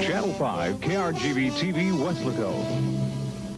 Channel 5, KRGV TV, Weslaco.